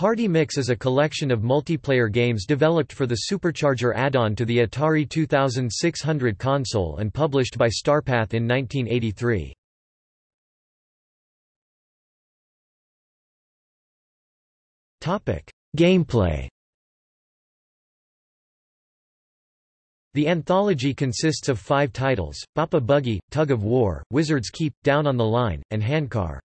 Party Mix is a collection of multiplayer games developed for the Supercharger add-on to the Atari 2600 console and published by Starpath in 1983. Gameplay The anthology consists of five titles, Bop a Buggy, Tug of War, Wizard's Keep, Down on the Line, and Handcar.